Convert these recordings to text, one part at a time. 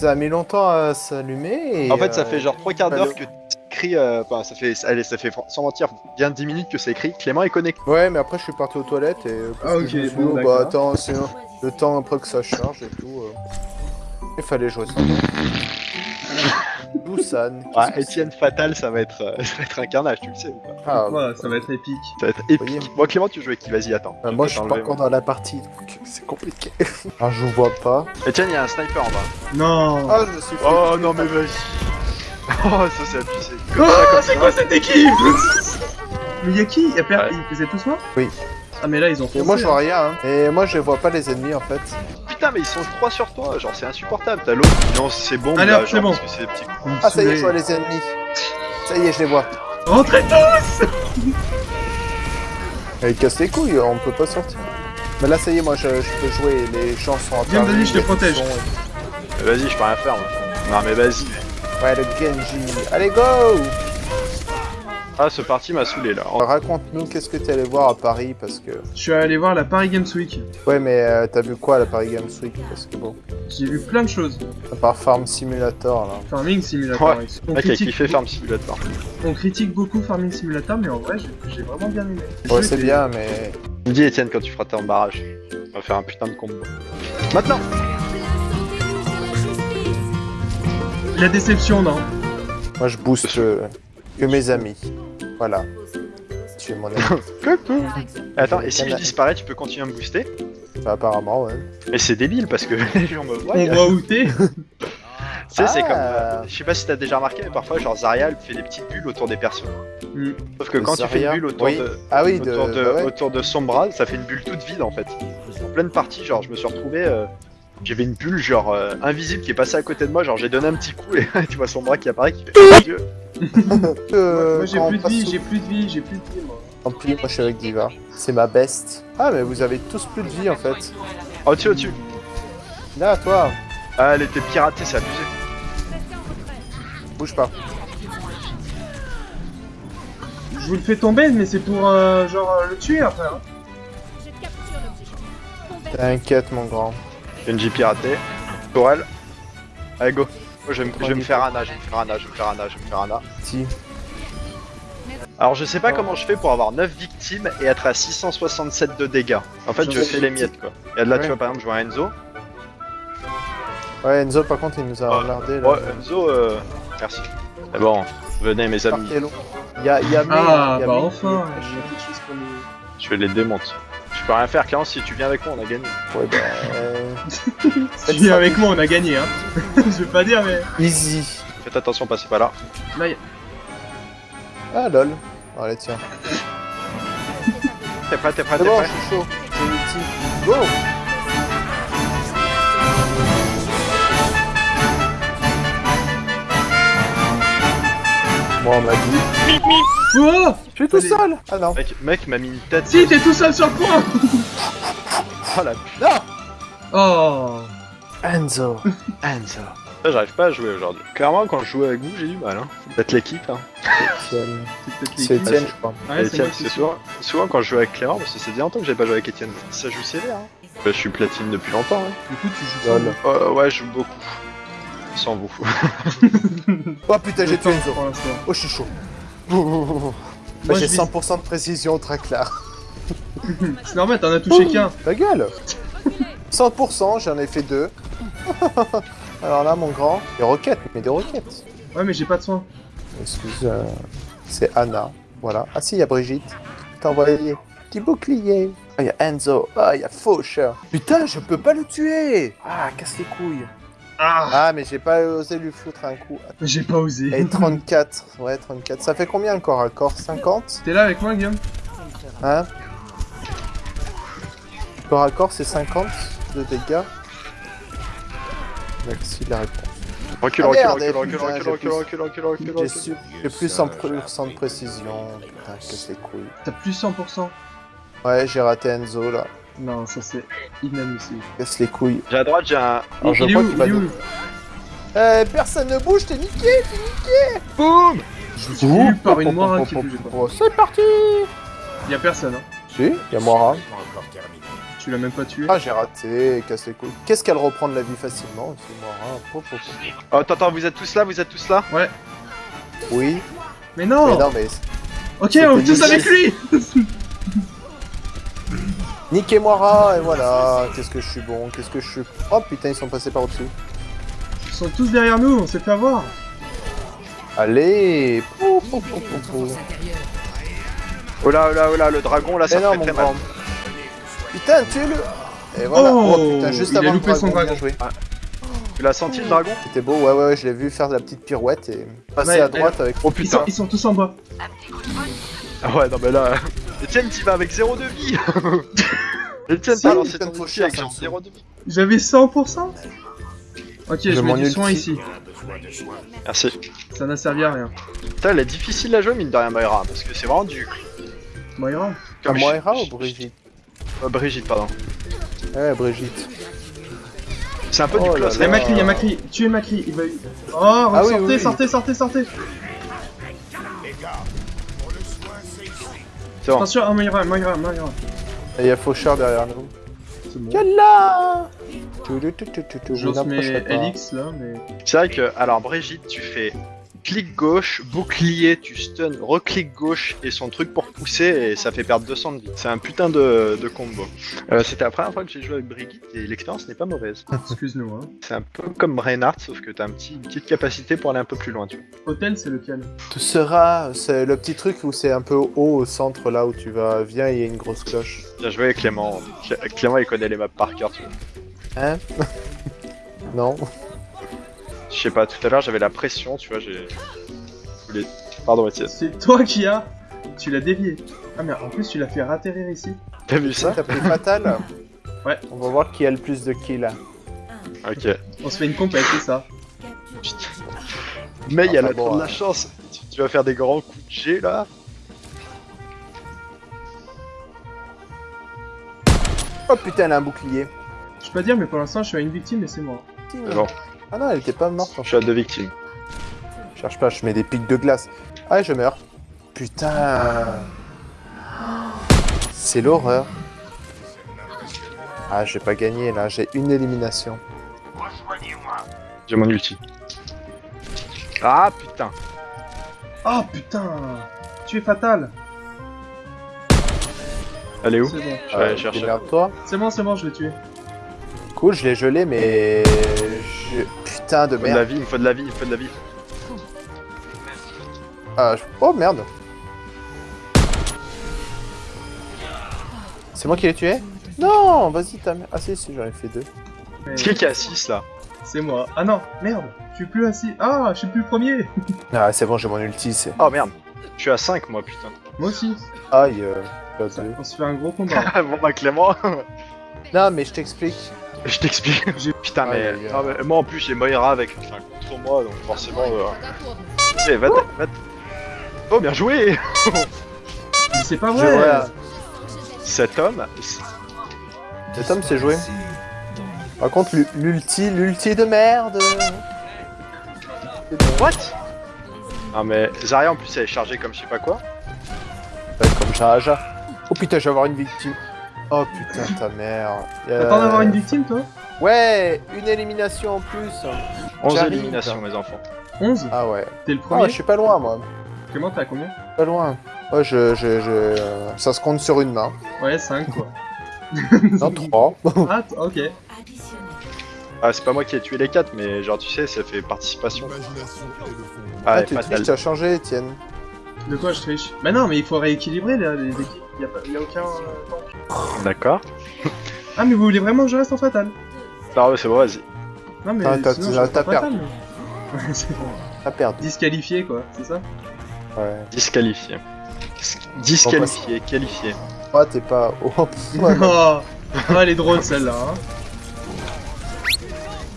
Ça a mis longtemps à s'allumer. et, En fait, ça euh, fait genre trois quarts d'heure que écrit, euh, enfin, ça fait, allez, ça fait sans mentir bien 10 minutes que c'est écrit. Clément est connecté. Ouais, mais après, je suis parti aux toilettes et. euh, Ah, ok, bon, d'accord. bah attends, c'est le temps après que ça charge et tout. euh, Il fallait jouer ça. Busan. Ouais, Etienne Fatal, ça va être, euh, ça va être un carnage, tu le sais ou pas Ah, Voilà, ça va être épique. Ça va être Voyez. épique. Moi, Clément, tu joues avec qui Vas-y, attends. bah, moi, je suis pas encore dans la partie, donc c'est compliqué. Alors, je vous vois pas. moi. Etienne, il y a un sniper en bas. Non Ah, je me suis fait. Oh non, mais vas-y. Oh, ça c'est abusé. Oh, comme c'est quoi cette équipe Mais y'a qui? Y'a per... Ouais. Ils faisaient tous moi Oui. Ah mais là ils ont Et foncé, moi, je vois hein. rien. Hein. Et moi, je vois pas les ennemis en fait. Putain, mais ils sont 3 sur toi, genre c'est insupportable. T'as l'autre. Non, c'est bon, Allez, là, hop, genre, c'est bon. parce que c'est des petits coups. Ah, ça y est, je vois les ennemis. Ça y est, je les vois. Rentrez tous Ils cassent les couilles, on peut pas sortir. Mais là, ça y est, moi, je, je peux jouer. Les gens sont Viens, intervenus, vas-y, je te protège. Vas-y, je peux rien faire, moi. Non, mais vas-y. Ouais, le Genji. Allez, go Ah, ce parti m'a saoulé là. Raconte-nous qu'est-ce que t'es allé voir à Paris parce que. Je suis allé voir la Paris Games Week. Ouais, mais euh, t'as vu quoi à la Paris Games Week? Parce que bon, J'ai vu plein de choses. à part Farm Simulator là. Farming Simulator. Ouais. On, a critique, kiffé Farm Simulator. on critique beaucoup Farming Simulator, mais en vrai j'ai vraiment bien aimé. Ouais, c'est bien, mais. Me dis Etienne quand tu feras ton barrage. On va faire un putain de combo. Maintenant La déception, non Moi, je booste euh, que mes amis. Voilà. Tu es mon ami. Coucou Attends, et si je disparais, tu peux continuer à me booster? Bah, apparemment, ouais. Mais c'est débile parce que les gens me voient. On Tu voit où t'es sais, c'est Ah. comme. euh, je sais pas si t'as déjà remarqué, mais parfois, genre Zarya, elle fait des petites bulles autour des persos. Hmm. Sauf que quand tu fais une bulle autour Oui. de. Ah oui, autour, de, bah ouais. autour de son bras, ça fait une bulle toute vide en fait. En pleine partie, genre je me suis retrouvé, euh, j'avais une bulle genre euh, invisible qui est passée à côté de moi, genre j'ai donné un petit coup et tu vois son bras qui apparaît qui fait oh, Dieu. Euh, Moi j'ai plus de vie, j'ai plus de vie, j'ai plus de vie moi. Tant pis, moi je suis avec Diva. C'est ma best. Ah, mais vous avez tous plus de vie en fait. Au-dessus, au-dessus. Là, toi, Ah, elle était piratée, c'est abusé. bouge pas. Je vous le fais tomber, mais c'est pour euh, genre le tuer après. Hein. T'inquiète, mon grand. Genji piraté. Pour elle. Allez, go. Moi, je vais, me- je vais me faire Ana, je vais me faire Ana, je vais me faire Ana, je vais me faire Ana. Si. Alors, je sais pas comment je fais pour avoir 9 victimes et être à 667 de dégâts. En fait, je Je fais les miettes quoi. Et là, tu Ouais. vois, par exemple, je vois Enzo. Ouais, Enzo, par contre, il nous a emmerdé là. Ouais, Enzo, euh... merci. C'est bon, venez mes amis. Y'a y a Ah y a bah enfin, il a je vais les démonter. Je peux rien faire, Clément, si tu viens avec moi, on a gagné. Ouais, bah. euh, tu viens avec moi, on a gagné, hein. je vais pas dire, mais. Easy. Faites attention, passez pas là. Là, y Ah, lol. Allez, tiens. T'es prêt, t'es prêt, t'es bon, prêt je suis chaud. J'ai l'ulti. Go Bon, on m'a dit. Oh Je suis tout seul Ah non. Mec, mec m'a mis une tête. Si, t'es tout seul sur le point Oh la Non Oh Enzo. Enzo. Ça, j'arrive pas à jouer aujourd'hui. Clairement, quand je joue avec vous, j'ai du mal. Hein. Faut peut-être l'équipe. Hein. Etienne. C'est C'est. Etienne, je crois. Ouais, c'est Etienne, c'est souvent, souvent quand je joue avec Clément, parce que c'est bien longtemps que j'ai pas joué avec Etienne. Ça joue sévère. Hein. Bah, je suis platine depuis longtemps. Hein. Du coup, tu joues seul. Euh, ouais, je joue beaucoup. Sans vous. Oh putain, j'ai tué Enzo. Oh, je suis chaud. Bah, Moi, j'ai je vis- 100% de précision, très clair. C'est normal, t'en as touché qu'un. Ta gueule 100%, j'en ai fait deux. Alors là, mon grand, des roquettes, mais des roquettes. Ouais, mais j'ai pas de soin. Excuse, euh, c'est Anna. Voilà. Ah si, il y a Brigitte. T'as envoyé. Petit bouclier. Ah, il y a Enzo. Ah, il y a Faucheur. Putain, je peux pas le tuer. Ah, casse les couilles. Ah Ah, mais j'ai pas osé lui foutre un coup. J'ai pas osé. Et 34. Ouais, 34. Ça fait combien encore à corps? 50 T'es là avec moi, Guillaume? Hein? Corps à corps, c'est 50 de dégâts. Merci la réponse. Recule, Ah, recule, merde, recule, recule, recule, j'ai recule, plus- recule, recule, recule, J'ai recule. su... j'ai plus 100% de précision. Putain, casse les couilles. T'as plus 100%. Ouais, j'ai raté Enzo là. Non, ça c'est inadmissible. Casse les couilles. J'ai à droite, j'ai un. Alors, je il est crois où qu'il va Il est où nous- Euh, personne ne bouge, t'es niqué Boum Je suis par une Moira qui. Oh, C'est parti Y'a personne, hein. Si, y'a Moira. Tu l'as même pas tué. Ah, j'ai raté, casse les couilles. Qu'est-ce qu'elle reprend de la vie facilement C'est moi, hein. Pop, pop, pop. Oh, attends, attends, vous êtes tous là, vous êtes tous là? Oui, Mais non, mais non, mais. Ok, on est tous avec lui Niquez-moi rat, et voilà. Qu'est-ce que je suis bon, qu'est-ce que je suis. Oh putain, ils sont passés par au-dessus. Ils sont tous derrière nous, on s'est fait avoir. Allez Pou, pou, pou, pou, pou. Oh là, oh là, oh là, le dragon là, ça fait mon très mal. Putain, tue-le Et voilà. Oh, putain, juste il a avant le loupé son bien dragon. Tu l'as senti le dragon C'était beau, ouais, ouais, ouais, je l'ai vu faire la petite pirouette et passer Ouais, à droite avec. Oh Ils sont, putain ils sont tous en bas. Ah ouais, non mais là... Etienne, t'y vas avec zéro de vie Etienne, t'as lancé putain, ton chier, avec ça genre me zéro de vie. J'avais 100% Ok, je, Je mets du soin ici. Merci. Ça n'a servi à rien. Putain, elle est difficile à jouer, mine de rien, Moira, parce que c'est vraiment du... Moira Comme Moira ou Brigitte? Euh, Brigitte, pardon. Ouais, Brigitte. C'est un peu Oh du Y'a là. Macri, y'a Macri, tuez Macri, il va... Oh, Ah sortez, oui, oui. sortez, sortez, sortez C'est bon. Attention, ah, Moira, Moira, Moira. Et il y a Faucheur derrière nous. C'est bon. Yalla J'ose mes. LX là, mais... C'est vrai que, alors Brigitte, tu fais clic gauche, bouclier, tu stun, reclic gauche et son truc pour pousser et ça fait perdre 200 de vie. C'est un putain de, de combo. Euh, C'était la première fois que j'ai joué avec Brigitte et l'expérience n'est pas mauvaise. Excuse-nous, hein. C'est un peu comme Reinhardt, sauf que t'as un petit, une petite capacité pour aller un peu plus loin, tu vois. Hôtel, c'est lequel? Tu seras, c'est le petit truc où c'est un peu haut au centre là où tu vas. Viens, il y a une grosse cloche. Bien joué Clément. Clé- Clément il connaît les maps par cœur, tu vois. Hein? Non Je sais pas, tout à l'heure j'avais la pression, tu vois, j'ai... Pardon Étienne. C'est toi qui as... Tu l'as dévié. Ah mais en plus tu l'as fait ratterrir ici. T'as vu Ça, t'as pris fatal Ouais. On va voir qui a le plus de kills. Ok. On se fait une compète, c'est ça. Mais il y a la bon, de la chance. Tu, tu vas faire des grands coups de G là. Oh putain, elle a un bouclier. Je peux pas dire, mais pour l'instant je suis à une victime et c'est moi. C'est bon, Ah non, elle était pas morte. en je suis à deux victimes. Je cherche pas, je mets des pics de glace. Ah, je meurs. Putain. C'est l'horreur. Ah, j'ai pas gagné là, j'ai une élimination. J'ai mon ulti. Ah putain. Ah putain Tu es fatal Elle est où C'est bon. Je chercher. toi C'est bon, c'est bon, je l'ai tué. Cool, je l'ai gelé, mais. Je- Putain de Il me faut de la merde. vie, il me faut de la vie, il me faut de la vie. Je- Oh merde. C'est moi qui l'ai tué Non, vas-y, ta mère. Ah si, si, j'en ai fait deux. Mais Est-ce qu'il y a 6 là C'est moi. Ah non, merde Je suis plus assis. Ah, je suis plus premier Ah, c'est bon, j'ai mon ulti, c'est. Oh merde. Je suis à 5 moi putain. Moi aussi. Aïe, euh, à deux. On se fait un gros combat. bon bah Clément, Non, mais je t'explique. Je t'explique. Putain mais... Aïe. ah, mais moi en plus j'ai Moira avec enfin, contre moi donc forcément... Euh... Eh, va, va... Oh bien joué Mais c'est pas vrai vois. Cet homme... Cet homme s'est joué. Par contre, l'u- l'ulti, l'ulti de merde. What? Ah mais Zarya en plus elle est chargée comme je sais pas quoi. Ouais, comme Jaja. Oh putain, je vais avoir une victime. Oh putain, ta mère. Euh, T'attends d'avoir une victime, toi? Ouais, une élimination en plus. 11 J'arrive. éliminations mes enfants. 11 Ah ouais. T'es le Ah, premier? je suis pas loin, moi. Comment t'as combien? Pas loin. Ouais, je, je, je... euh, Ça se compte sur une main. Ouais, 5 quoi. Non, trois. Ah, t- ok. Ah c'est pas moi qui ai tué les 4 mais genre tu sais ça fait participation. Ah, Ah, tu triches, tu as changé, Étienne. De quoi je triche? Bah non, mais il faut rééquilibrer les, les équipes. Y a, pas, y a aucun. euh. D'accord. Ah, mais vous voulez vraiment que je reste en fatal? Non mais c'est bon vas-y. Non, mais Ah, t'as- sinon, t'as- perdu. Disqualifié quoi, c'est ça? Ouais. Disqualifié. Dis- Disqualifié, qualifié. Ah, t'es pas. Oh. Oh, Ah, elle est drôle celle-là. Hein.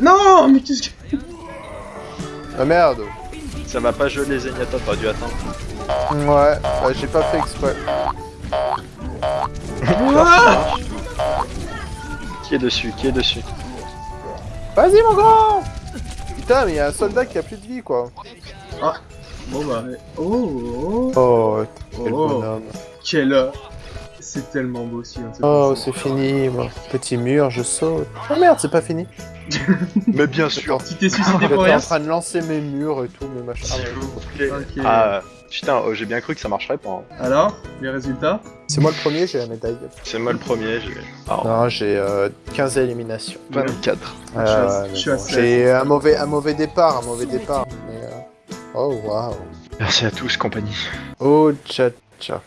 Non, mais qu'est-ce que. Ah merde. Ça va pas geler Zenyatta, t'aurais dû attendre. Ouais, bah, j'ai pas fait exprès. Ah Qui est dessus Qui est dessus Vas-y, mon grand Putain, mais il y a un soldat qui a plus de vie, quoi. Bon bah. Oh, oh, Oh, quel oh, bonhomme. quel. Euh, C'est tellement beau aussi. Hein, Oh, c'est fini, moi. Petit mur, je saute. Oh merde, c'est pas fini. Mais bien sûr. Tu t'es suicidé pour rien en train de lancer mes murs et tout, mes machins. Ah ouais. vous plaît. Ok. Ah, putain, oh, j'ai bien cru que ça marcherait pas. hein. Alors, les résultats? C'est moi le premier, j'ai la médaille. C'est moi le premier, j'ai. Ah, Non, j'ai euh, 15 éliminations. 24. Euh, Je suis à- mais je suis à bon, 16. J'ai un mauvais, un mauvais départ, un mauvais départ. Mais, euh, Oh waouh. Merci à tous, compagnie. Oh tcha tcha.